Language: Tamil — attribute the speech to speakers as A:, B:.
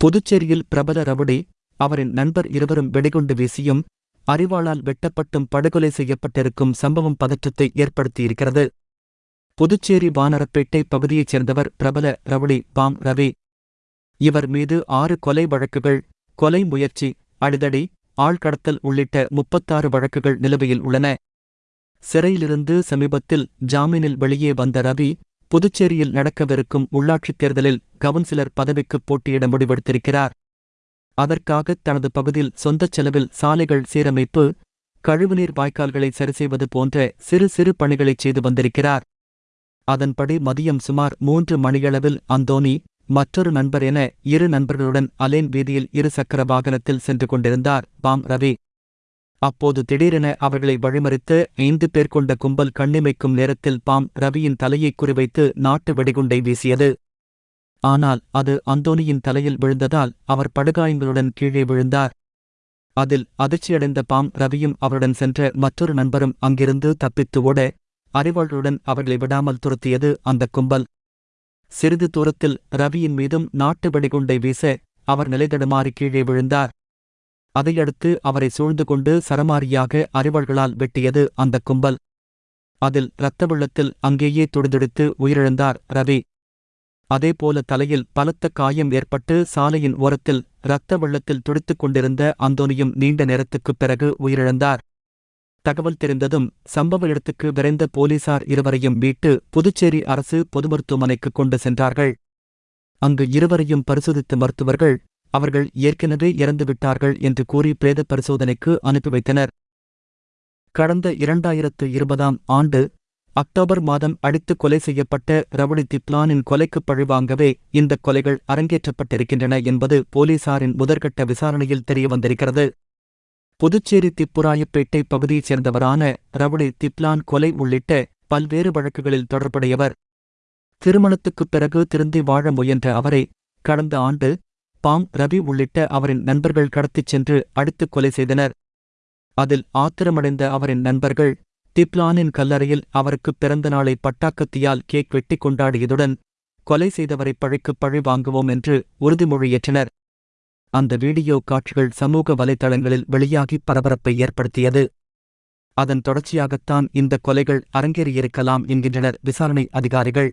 A: புதுச்சேரியில் பிரபல ரவுடி அவரின் நண்பர் இருவரும் வெடிகுண்டு வீசியும் அறிவாளால் வெட்டப்பட்டும் படுகொலை செய்யப்பட்டிருக்கும் சம்பவம் பதற்றத்தை ஏற்படுத்தியிருக்கிறது. புதுச்சேரி வானரப்பேட்டை பகுதியைச் சேர்ந்தவர் பிரபல ரவுடி பாம் ரவி. இவர் மீது ஆறு கொலை வழக்குகள் கொலை முயற்சி அடிதடி ஆள்கடத்தல் உள்ளிட்ட முப்பத்தாறு வழக்குகள் நிலுவையில் உள்ளன. சிறையிலிருந்து சமீபத்தில் ஜாமீனில் வெளியே வந்த ரவி புதுச்சேரியில் நடக்கவிருக்கும் உள்ளாட்சித் தேர்தலில் கவுன்சிலர் பதவிக்கு போட்டியிட முடிவெடுத்திருக்கிறார். அதற்காக தனது பகுதியில் சொந்தச் செலவில் சாலைகள் சீரமைப்பு கழிவுநீர் வாய்க்கால்களை சரிசெய்வது போன்ற சிறு சிறு பணிகளைச் செய்து வந்திருக்கிறார். அதன்படி மதியம் சுமார் மூன்று மணியளவில் அந்தோனி மற்றொரு நண்பர் என இரு நண்பர்களுடன் அலேன் வீதியில் இரு சக்கர வாகனத்தில் சென்று கொண்டிருந்தார் பாம் ரவி. அப்போது திடீரென அவர்களை வழிமறித்து ஐந்து பேர் கொண்ட கும்பல் கண்ணிமைக்கும் நேரத்தில் பாம் ரவியின் தலையை குறிவைத்து நாட்டு வெடிகுண்டை வீசியது. ஆனால் அது அந்தோனியின் தலையில் விழுந்ததால் அவர் படுகாயங்களுடன் கீழே விழுந்தார். அதில் அதிர்ச்சியடைந்த பாம் ரவியும் அவருடன் சென்ற மற்றொரு நண்பரும் அங்கிருந்து தப்பித்து ஓட அறிவாளுடன் அவர்களை விடாமல் துரத்தியது அந்த கும்பல். சிறிது தூரத்தில் ரவியின் மீதும் நாட்டு வெடிகுண்டை வீச அவர் நிலைதடுமாறி கீழே விழுந்தார். அதையடுத்து அவரை சூழ்ந்து கொண்டு சரமாரியாக அறிவாள்களால் வெட்டியது அந்த கும்பல். அதில் இரத்த வெள்ளத்தில் அங்கேயே துடிதுடித்து உயிரிழந்தார் ரவி. அதேபோல தலையில் பலத்த காயம் ஏற்பட்டு சாலையின் ஓரத்தில் இரத்த வெள்ளத்தில் துடித்துக் கொண்டிருந்த அந்தோனியும் நீண்ட நேரத்துக்குப் பிறகு உயிரிழந்தார். தகவல் தெரிந்ததும் சம்பவ இடத்துக்கு விரைந்த போலீசார் இருவரையும் மீட்டு புதுச்சேரி அரசு பொது மருத்துவமனைக்கு கொண்டு சென்றார்கள். அங்கு இருவரையும் பரிசோதித்த மருத்துவர்கள் அவர்கள் ஏற்கனவே இறந்துவிட்டார்கள் என்று கூறி பிரேத பரிசோதனைக்கு அனுப்பி வைத்தனர். கடந்த இரண்டாயிரத்து இருபதாம் ஆண்டு அக்டோபர் மாதம் அடித்து கொலை செய்யப்பட்ட ரவுடி திப்லானின் கொலைக்குப் பழிவாங்கவே இந்த கொலைகள் அரங்கேற்றப்பட்டிருக்கின்றன என்பது போலீசாரின் முதற்கட்ட விசாரணையில் தெரியவந்திருக்கிறது. புதுச்சேரி திப்புராயப்பேட்டை பகுதியைச் சேர்ந்தவரான ரவுடி திப்லான் கொலை உள்ளிட்ட பல்வேறு வழக்குகளில் தொடர்புடையவர். திருமணத்துக்குப் பிறகு திருந்தி வாழ முயன்ற அவரை கடந்த ஆண்டு பாம் ரவி உள்ளிட்ட அவரின் நண்பர்கள் கடத்திச் சென்று அடித்துக் கொலை செய்தனர். அதில் ஆத்திரமடைந்த அவரின் நண்பர்கள் திப்லானின் கல்லறையில் அவருக்கு பிறந்த நாளை பட்டாக்கத்தியால் கேக் வெட்டி கொண்டாடியதுடன் கொலை செய்தவரை பழிக்குப் பழி வாங்குவோம் என்று உறுதிமொழியேற்றனர் அந்த வீடியோ காட்சிகள் சமூக வலைதளங்களில் வெளியாகி பரபரப்பை ஏற்படுத்தியது. அதன் தொடர்ச்சியாகத்தான் இந்த கொலைகள் அரங்கேறியிருக்கலாம் என்கின்றனர் விசாரணை அதிகாரிகள்.